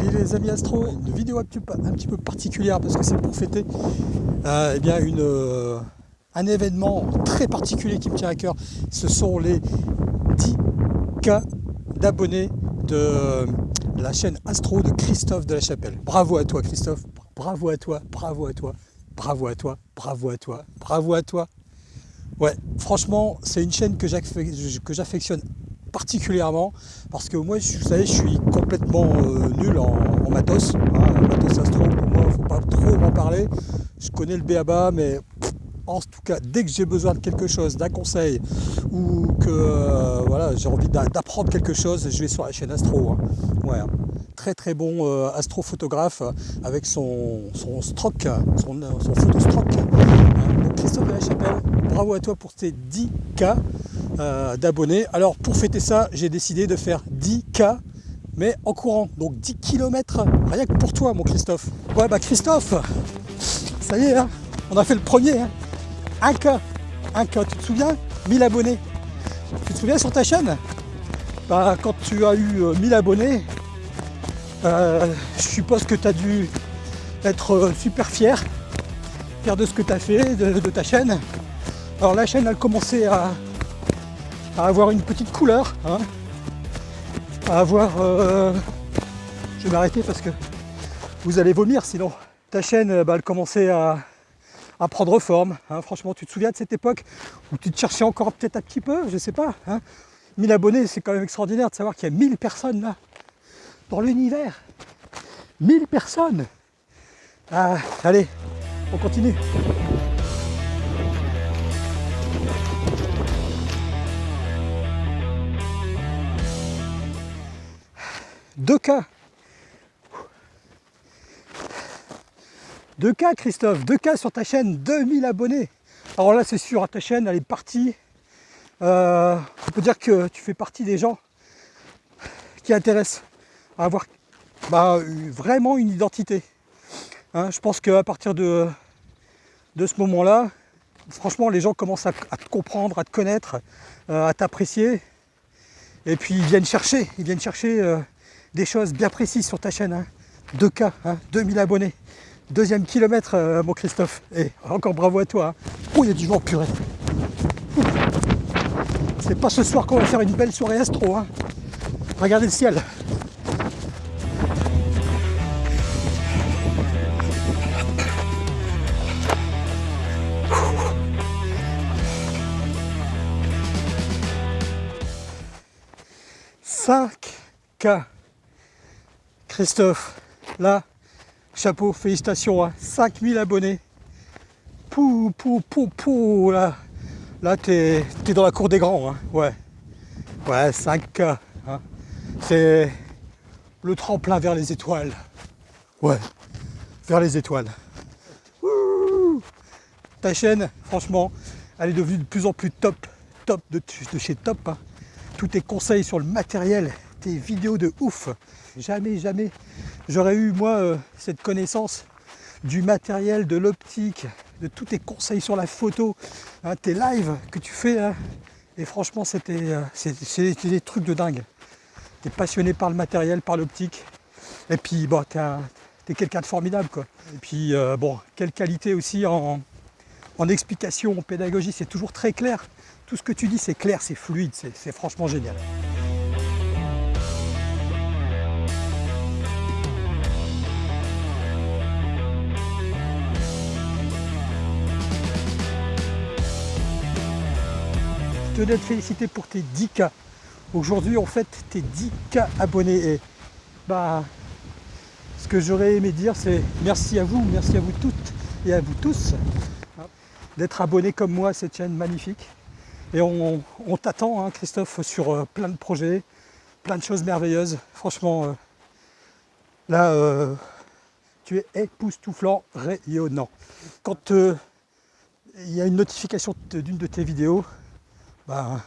Salut les amis Astro, une vidéo un petit peu, particulière parce que c'est pour fêter euh, eh bien une, euh, un événement très particulier qui me tient à cœur. Ce sont les 10K d'abonnés de la chaîne Astro de Christophe de la Chapelle. Bravo à toi Christophe, bravo à toi, bravo à toi, bravo à toi, bravo à toi, bravo à toi. Ouais, franchement, c'est une chaîne que j'affectionne particulièrement parce que moi, vous savez, je suis complètement euh, nul en, matos. Hein, matos astro, pour moi, faut pas trop m'en parler. Je connais le BABA, mais en tout cas, dès que j'ai besoin de quelque chose, d'un conseil, ou que euh, voilà, j'ai envie d'apprendre quelque chose, je vais sur la chaîne Astro. Hein. Ouais, hein. très très bon euh, astrophotographe avec son, son stroke, son, son photostroke. Christophe de la Chapelle, bravo à toi pour tes 10K. Euh, d'abonnés. Alors pour fêter ça, j'ai décidé de faire 10K, mais en courant. Donc 10 km, rien que pour toi mon Christophe. Ouais bah Christophe, ça y est, hein, on a fait le premier. Hein. 1K, 1K, tu te souviens? 1000 abonnés. Tu te souviens sur ta chaîne? Bah, Quand tu as eu 1000 euh, abonnés, euh, je suppose que tu as dû être super fier, fier de ce que tu as fait, de, ta chaîne. Alors la chaîne, elle commençait à, à avoir une petite couleur, hein. à avoir... Euh, je vais m'arrêter parce que vous allez vomir sinon. Ta chaîne, bah, elle commençait à, prendre forme. Hein. Franchement, tu te souviens de cette époque où tu te cherchais encore peut-être un petit peu, je sais pas. Hein. 1000 abonnés, c'est quand même extraordinaire de savoir qu'il y a 1000 personnes là, dans l'univers. 1000 personnes ah, Allez, on continue. 2K. 2K Christophe, 2K sur ta chaîne, 2000 abonnés. Alors là c'est sûr, ta chaîne elle est partie. Euh, on peut dire que tu fais partie des gens qui intéressent à avoir bah, vraiment une identité. Hein, je pense qu'à partir de, de ce moment-là, franchement les gens commencent à, te comprendre, à te connaître, euh, à t'apprécier. Et puis ils viennent chercher, ils viennent chercher euh, des choses bien précises sur ta chaîne. 2K, hein. 2000 hein, abonnés. Deuxième kilomètre, euh, mon Christophe. Et encore bravo à toi. Oh, il y a du vent, purée. C'est pas ce soir qu'on va faire une belle soirée astro. Hein. Regardez le ciel. « 5K Christophe, là, chapeau, félicitations, hein, 5000 abonnés. Pou, pou, pou, pou, là, là t'es es dans la cour des grands, hein, ouais. Ouais, 5K, hein. c'est le tremplin vers les étoiles. Ouais, vers les étoiles. Ta chaîne, franchement, elle est devenue de plus en plus top, top de, de chez top. Hein. Tous tes conseils sur le matériel, tes vidéos de ouf. Jamais, jamais j'aurais eu moi euh, cette connaissance du matériel, de l'optique, de tous tes conseils sur la photo, hein, tes lives que tu fais. Hein. Et franchement, c'était euh, des trucs de dingue. Tu es passionné par le matériel, par l'optique. Et puis, bon, tu es, quelqu'un de formidable. Quoi. Et puis, euh, bon, quelle qualité aussi en, en explication, en pédagogie, c'est toujours très clair. Tout ce que tu dis, c'est clair, c'est fluide, c'est franchement génial. D'être félicité pour tes 10K. Aujourd'hui, en fait, tes 10K abonnés. Et bah, ce que j'aurais aimé dire, c'est merci à vous, merci à vous toutes et à vous tous d'être abonnés comme moi à cette chaîne magnifique. Et on, t'attend, hein, Christophe, sur euh, plein de projets, plein de choses merveilleuses. Franchement, euh, là, euh, tu es époustouflant, rayonnant. Quand il y a une notification d'une de tes vidéos, bah,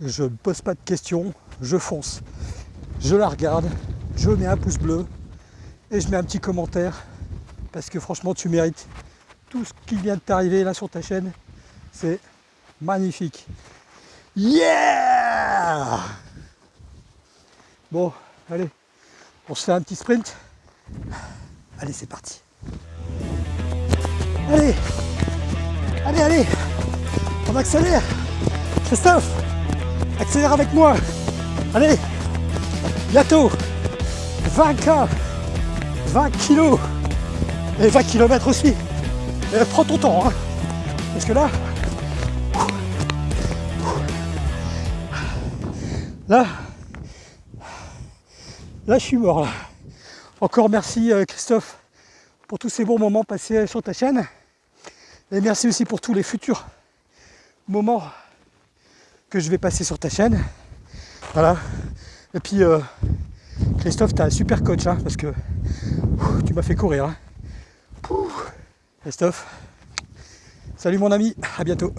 je ne pose pas de questions, je fonce. Je la regarde, je mets un pouce bleu et je mets un petit commentaire parce que franchement tu mérites tout ce qui vient de t'arriver là sur ta chaîne. C'est magnifique. Yeah Bon, allez, On se fait un petit sprint. Allez, c'est parti. Allez Allez, allez On accélère Christophe Accélère avec moi Allez Bientôt 20K 20 kilos Et 20 km aussi Prends ton temps hein. Parce que là Là Là je suis mort là. Encore merci euh, Christophe pour tous ces bons moments passés sur ta chaîne. Et merci aussi pour tous les futurs moments que je vais passer sur ta chaîne. Voilà. Et puis euh, Christophe, tu as un super coach hein, parce que tu m'as fait courir. Hein. Christophe, salut mon ami, à bientôt.